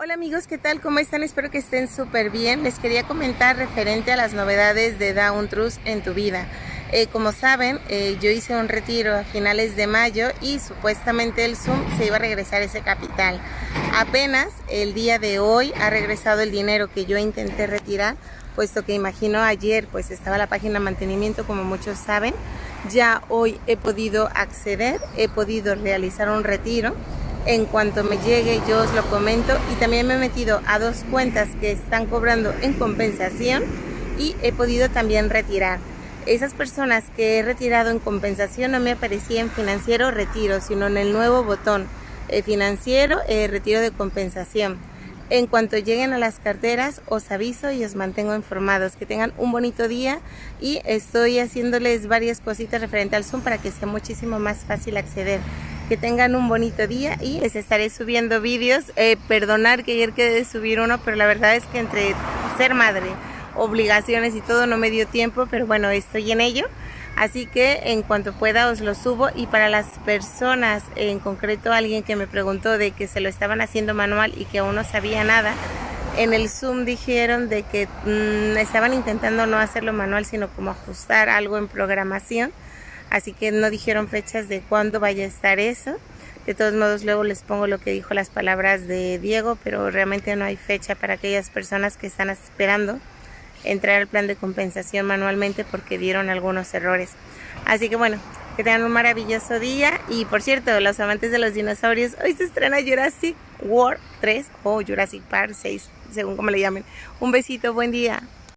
Hola amigos, ¿qué tal? ¿Cómo están? Espero que estén súper bien. Les quería comentar referente a las novedades de Down Trust en tu vida. Eh, como saben, eh, yo hice un retiro a finales de mayo y supuestamente el Zoom se iba a regresar ese capital. Apenas el día de hoy ha regresado el dinero que yo intenté retirar, puesto que imagino ayer pues estaba la página mantenimiento como muchos saben. Ya hoy he podido acceder, he podido realizar un retiro en cuanto me llegue yo os lo comento y también me he metido a dos cuentas que están cobrando en compensación y he podido también retirar. Esas personas que he retirado en compensación no me aparecía en financiero retiro, sino en el nuevo botón eh, financiero eh, retiro de compensación. En cuanto lleguen a las carteras os aviso y os mantengo informados. Que tengan un bonito día y estoy haciéndoles varias cositas referente al Zoom para que sea muchísimo más fácil acceder que tengan un bonito día y les estaré subiendo vídeos. Eh, perdonar que ayer quedé de subir uno, pero la verdad es que entre ser madre, obligaciones y todo no me dio tiempo, pero bueno, estoy en ello. Así que en cuanto pueda os lo subo y para las personas, en concreto alguien que me preguntó de que se lo estaban haciendo manual y que aún no sabía nada, en el Zoom dijeron de que mm, estaban intentando no hacerlo manual, sino como ajustar algo en programación así que no dijeron fechas de cuándo vaya a estar eso. De todos modos, luego les pongo lo que dijo las palabras de Diego, pero realmente no hay fecha para aquellas personas que están esperando entrar al plan de compensación manualmente porque dieron algunos errores. Así que bueno, que tengan un maravilloso día. Y por cierto, los amantes de los dinosaurios, hoy se estrena Jurassic World 3 o Jurassic Park 6, según como le llamen. Un besito, buen día.